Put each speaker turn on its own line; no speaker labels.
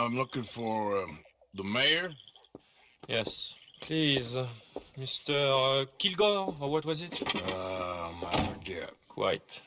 I'm looking for um, the mayor.
Yes. Please, uh, Mr. Uh, Kilgore, or what was it?
Um, I forget.
Quite.